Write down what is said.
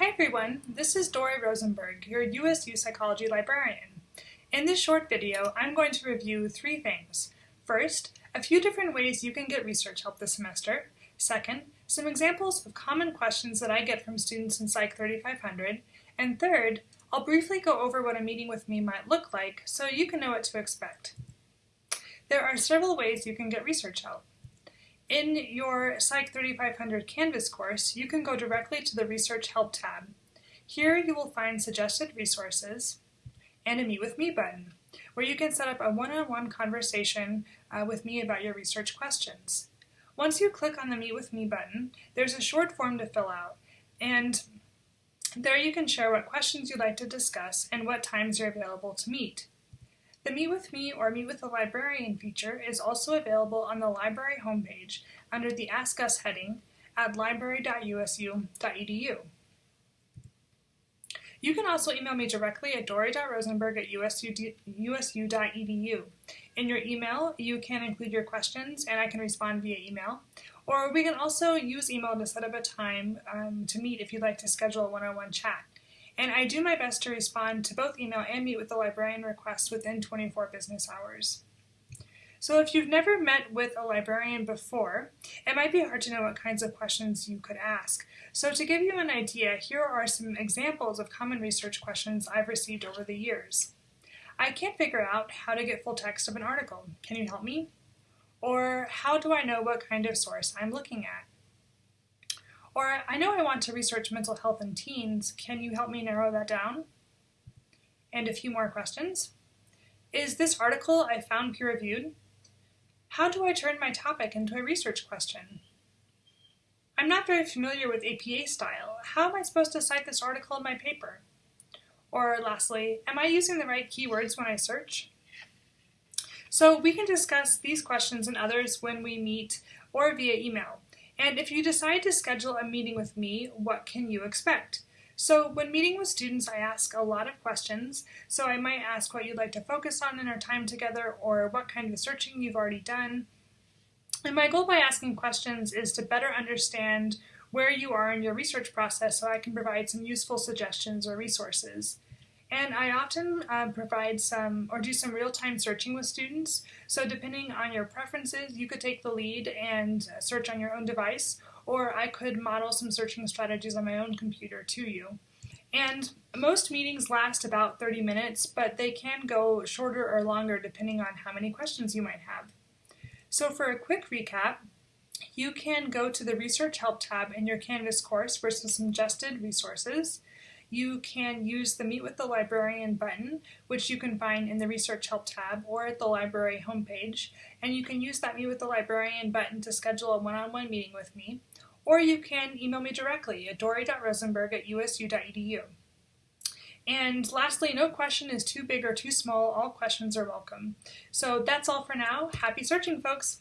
Hi everyone, this is Dory Rosenberg, your USU Psychology librarian. In this short video, I'm going to review three things. First, a few different ways you can get research help this semester. Second, some examples of common questions that I get from students in Psych 3500. And third, I'll briefly go over what a meeting with me might look like so you can know what to expect. There are several ways you can get research help. In your Psych 3500 Canvas course, you can go directly to the Research Help tab. Here you will find suggested resources and a Meet with Me button, where you can set up a one-on-one -on -one conversation uh, with me about your research questions. Once you click on the Meet with Me button, there's a short form to fill out, and there you can share what questions you'd like to discuss and what times you're available to meet. The Meet with Me or Meet with a Librarian feature is also available on the library homepage under the Ask Us heading at library.usu.edu. You can also email me directly at dory.rosenberg at usu.edu. In your email, you can include your questions and I can respond via email. Or we can also use email to set up a time um, to meet if you'd like to schedule a one-on-one -on -one chat and I do my best to respond to both email and meet with the librarian requests within 24 business hours. So if you've never met with a librarian before, it might be hard to know what kinds of questions you could ask. So to give you an idea, here are some examples of common research questions I've received over the years. I can't figure out how to get full text of an article. Can you help me? Or how do I know what kind of source I'm looking at? Or I know I want to research mental health in teens. Can you help me narrow that down? And a few more questions. Is this article I found peer-reviewed? How do I turn my topic into a research question? I'm not very familiar with APA style. How am I supposed to cite this article in my paper? Or lastly, am I using the right keywords when I search? So we can discuss these questions and others when we meet or via email. And if you decide to schedule a meeting with me, what can you expect? So when meeting with students, I ask a lot of questions. So I might ask what you'd like to focus on in our time together or what kind of searching you've already done. And my goal by asking questions is to better understand where you are in your research process so I can provide some useful suggestions or resources. And I often uh, provide some or do some real-time searching with students. So depending on your preferences, you could take the lead and search on your own device, or I could model some searching strategies on my own computer to you. And most meetings last about 30 minutes, but they can go shorter or longer depending on how many questions you might have. So for a quick recap, you can go to the Research Help tab in your Canvas course for some suggested resources you can use the Meet with the Librarian button, which you can find in the Research Help tab or at the library homepage. And you can use that Meet with the Librarian button to schedule a one-on-one -on -one meeting with me. Or you can email me directly at dory.rosenberg at usu.edu. And lastly, no question is too big or too small. All questions are welcome. So that's all for now. Happy searching, folks!